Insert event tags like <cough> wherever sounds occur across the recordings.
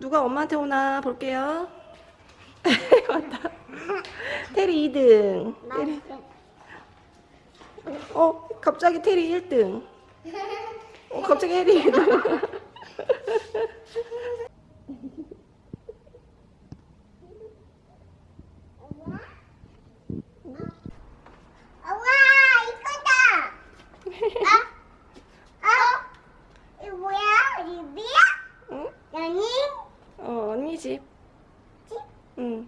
누가 엄마한테 오나 볼게요. <laughs> 맞다. 테리 2등. 테리. 어, 갑자기 테리 1등. 어, 갑자기 해리 1등. 우와 이거다. <laughs> 아? 어? 이거 뭐야? 리비야? 응? 연이? 어, 언니 집. 응.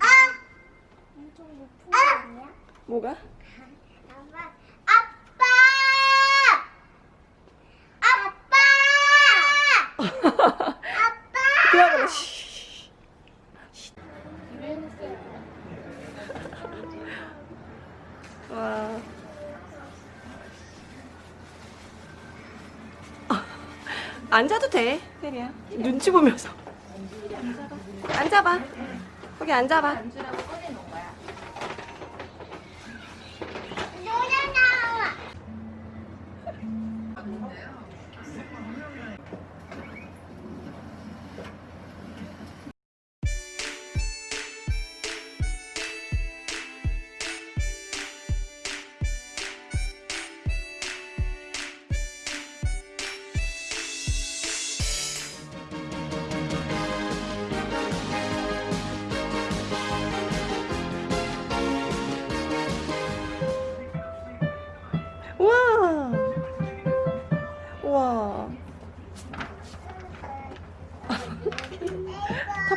아! 엄청 높은 거 아니야? 뭐가? 아빠! 아빠! 아빠! 아빠! 그러고 씨. 와. 앉아도 돼, 테리야. 눈치 보면서. 앉아봐. 거기 앉아봐.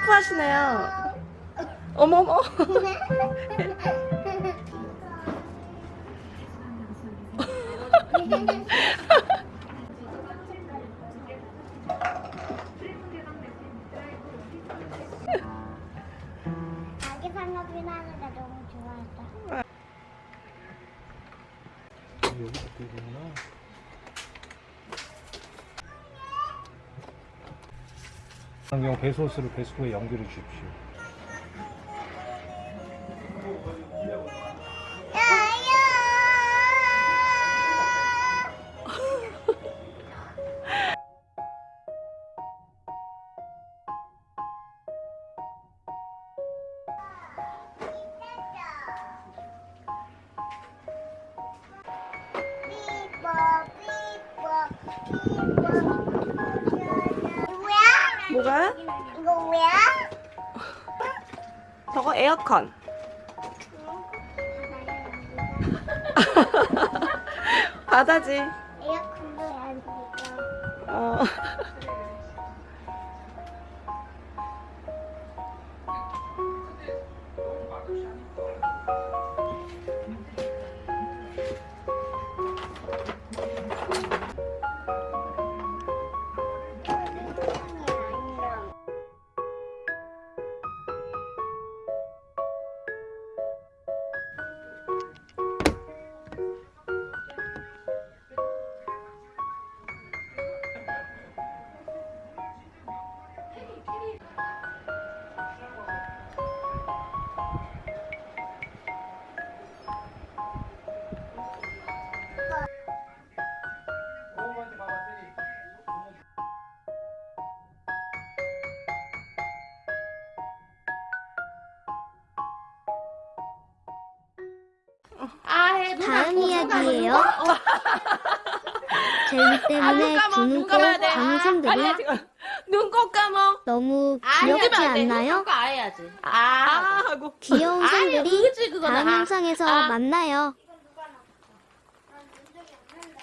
터프하시네요. 어머머. 자기. 여기서 끌구나. 안경 배소스를 배수구에 연결해 주십시오. 뭐야? 뭐가? 이거 뭐야? 저거 에어컨. <laughs> 바다지. 에어컨도 안 되니까. 어. 이야기예요. <laughs> 재미 때문에 두는 꼭 방송들이 눈꼭 감어. 너무 귀엽지. 않나요? 아 하고. 귀여운 아니, 생들이. 다음 아, 영상에서 아. 만나요.